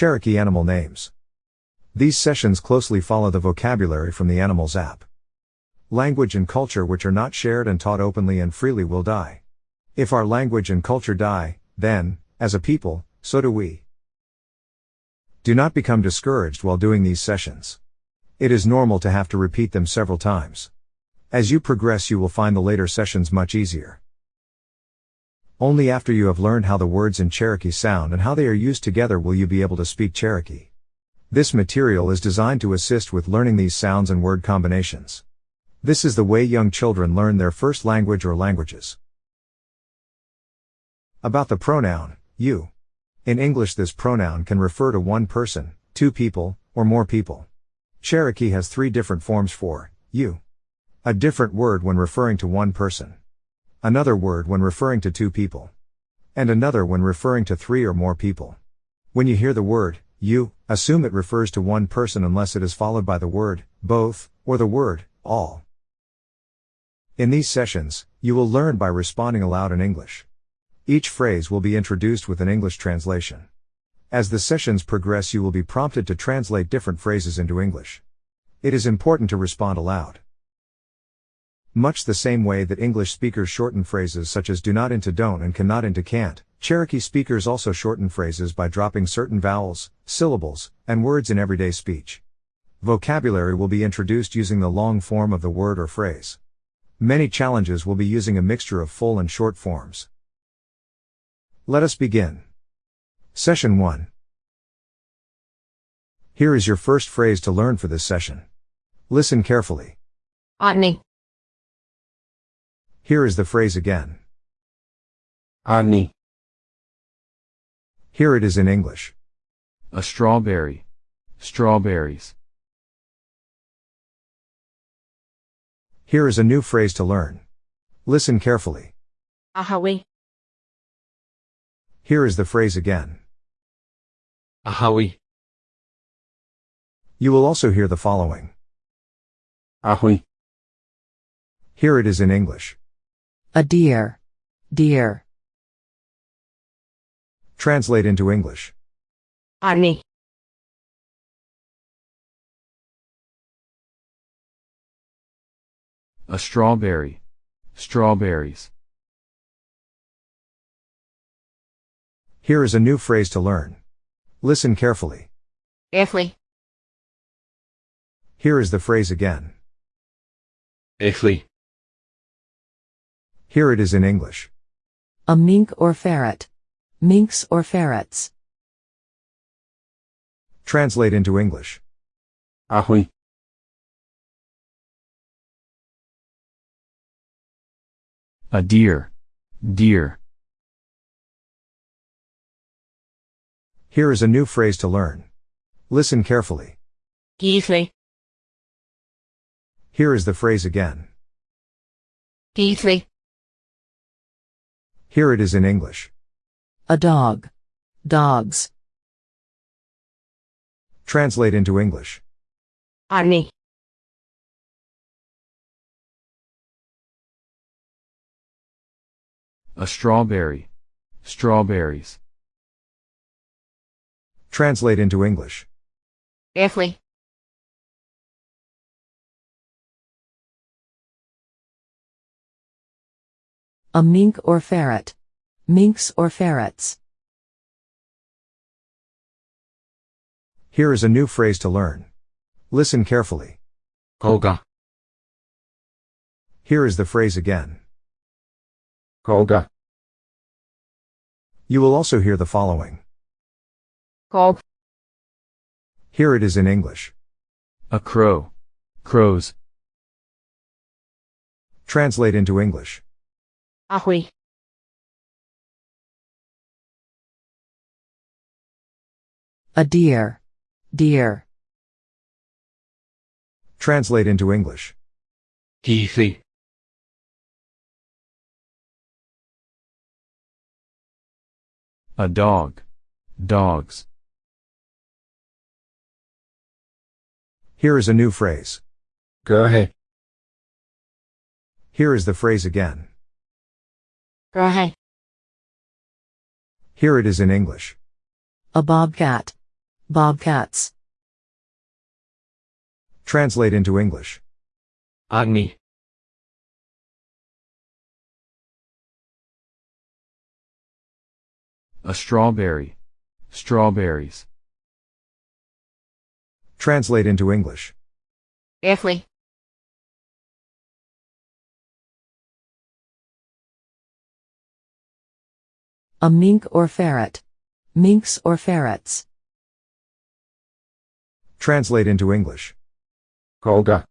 Cherokee animal names. These sessions closely follow the vocabulary from the Animals app. Language and culture which are not shared and taught openly and freely will die. If our language and culture die, then, as a people, so do we. Do not become discouraged while doing these sessions. It is normal to have to repeat them several times. As you progress, you will find the later sessions much easier. Only after you have learned how the words in Cherokee sound and how they are used together will you be able to speak Cherokee. This material is designed to assist with learning these sounds and word combinations. This is the way young children learn their first language or languages. About the pronoun, you. In English, this pronoun can refer to one person, two people, or more people. Cherokee has three different forms for you. A different word when referring to one person. Another word when referring to two people. And another when referring to three or more people. When you hear the word, you, assume it refers to one person unless it is followed by the word, both, or the word, all. In these sessions, you will learn by responding aloud in English. Each phrase will be introduced with an English translation. As the sessions progress, you will be prompted to translate different phrases into English. It is important to respond aloud. Much the same way that English speakers shorten phrases such as do not into don't and cannot into can't, Cherokee speakers also shorten phrases by dropping certain vowels, syllables, and words in everyday speech. Vocabulary will be introduced using the long form of the word or phrase. Many challenges will be using a mixture of full and short forms. Let us begin. Session 1. Here is your first phrase to learn for this session. Listen carefully. Ani, Here is the phrase again. Ani, Here it is in English. A strawberry. Strawberries. Here is a new phrase to learn. Listen carefully. ahawi, Here is the phrase again. Ahawi, You will also hear the following. Ahui, Here it is in English. A deer. Deer. Translate into English. ani, A strawberry. Strawberries. Here is a new phrase to learn. Listen carefully. efli, Here is the phrase again. Echli, Here it is in English. A mink or ferret. Minks or ferrets. Translate into English. Ahui, A deer. Deer. Here is a new phrase to learn. Listen carefully. gíthli, Here is the phrase again. gíthli, Here it is in English. A dog. Dogs. Translate into English. ani, A strawberry. Strawberries. Translate into English. efli, A mink or ferret. Minks or ferrets. Here is a new phrase to learn. Listen carefully. Koga, Here is the phrase again. Koga, You will also hear the following. gob, Here it is in English. A crow. Crows. Translate into English. Ahui, A deer. Deer. Translate into English. Hithi, A dog. Dogs. Here is a new phrase. Go ahead. Here is the phrase again. Rahe, Here it is in English. A bobcat. bobcats, Translate into English. Agni. A strawberry. Strawberries. Translate into English. Athlete. A mink or ferret, minks or ferrets, Translate into English. Kolga.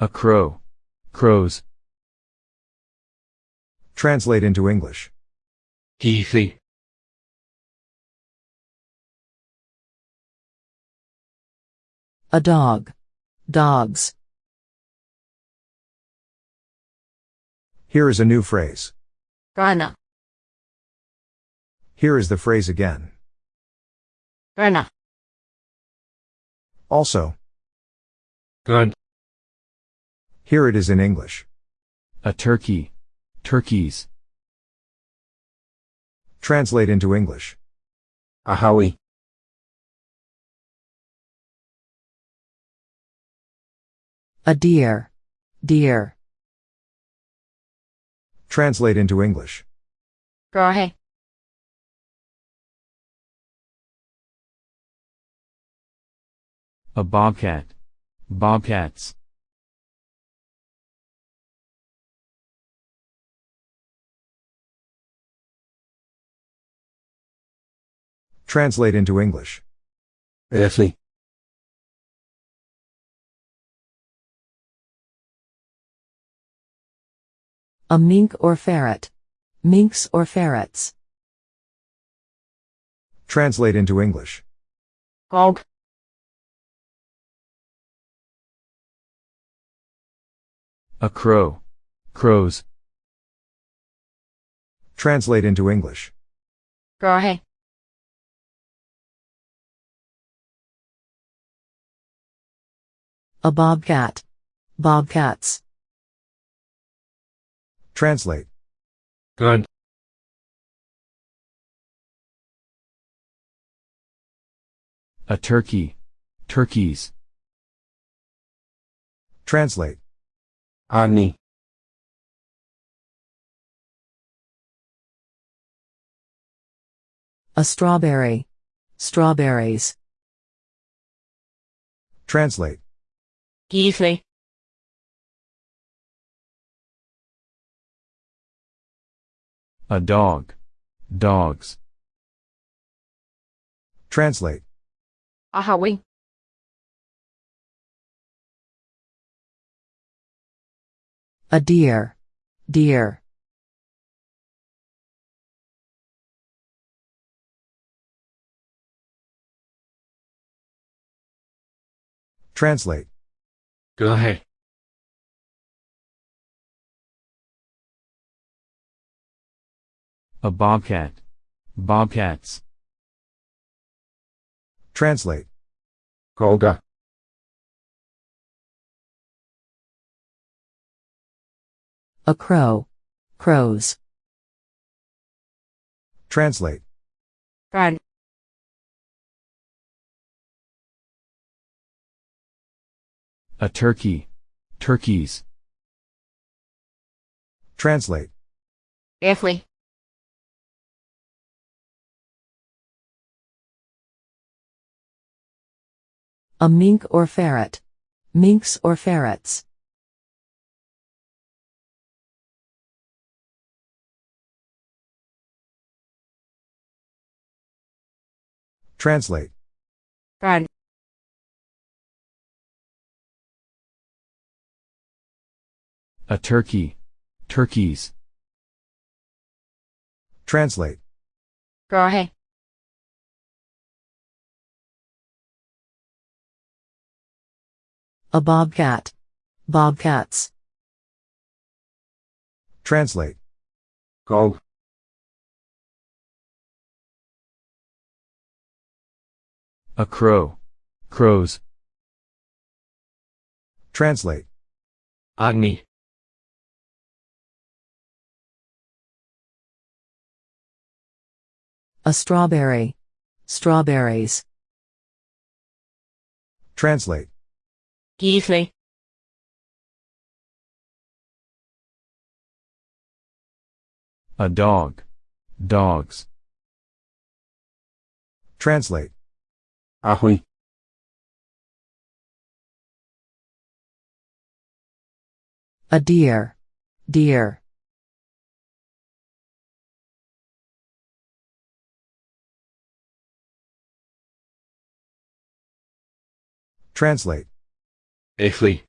A crow. Crows. Translate into English. Heathy. a dog, dogs, Here is a new phrase. Ghana. Here is the phrase again. Ghana. Also, Gun. here it is in English. A turkey. Turkeys. Translate into English. A howie. a deer, deer, Translate into English. Grahe. A bobcat. Bobcats. Translate into English. Earthly. A mink or ferret, minks or ferrets, Translate into English. Gog. A crow. Crows. Translate into English. Grahe. a bobcat, bobcats, Translate. Gun. A turkey. Turkeys. Translate. Ani. a strawberry, strawberries, Translate. Geesley. A dog. Dogs. Translate. Ahawi. a deer, deer, Translate. Go ahead. A bobcat. Bobcats. Translate. Kolga. a crow, crows, Translate. Gun. A turkey. Turkeys. Translate. Athlete. A mink or ferret, minks or ferrets, Translate. Gun. A turkey. Turkeys. Translate. Grahe. A bobcat, bobcats, Translate. Kog. A crow. Crows. Translate. Agni. A strawberry. Strawberries. Translate. Gisli. A dog. Dogs. Translate. Ahoy. A deer. Deer. Translate. Efli.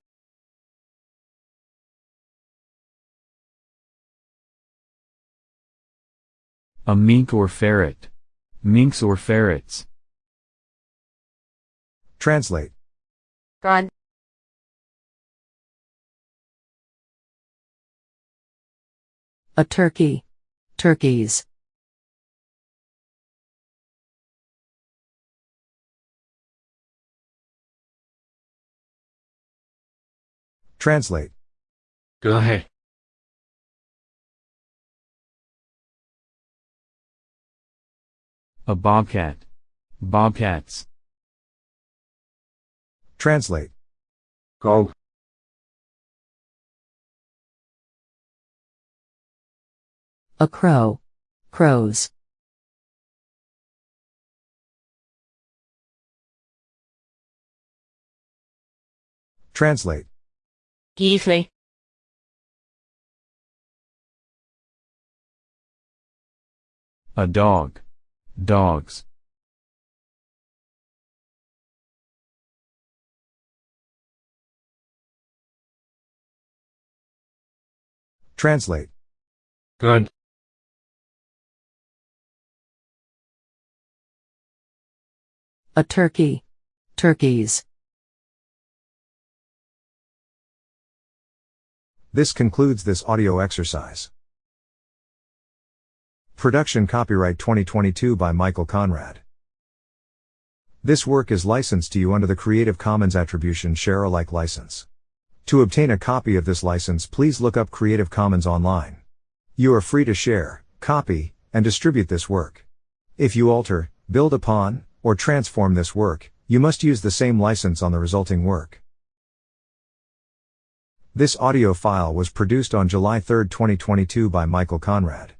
A mink or ferret. Minks or ferrets. Translate. Con. A turkey. Turkeys. Translate. Go ahead. A bobcat. Bobcats. Translate. Gog. A crow. Crows. Translate. Gisli. A dog. Dogs. Translate. Good. A turkey. Turkeys. This concludes this audio exercise. Production copyright 2022 by Michael Conrad. This work is licensed to you under the Creative Commons Attribution Share Alike license. To obtain a copy of this license, please look up Creative Commons online. You are free to share, copy, and distribute this work. If you alter, build upon, or transform this work, you must use the same license on the resulting work. This audio file was produced on July 3, 2022 by Michael Conrad.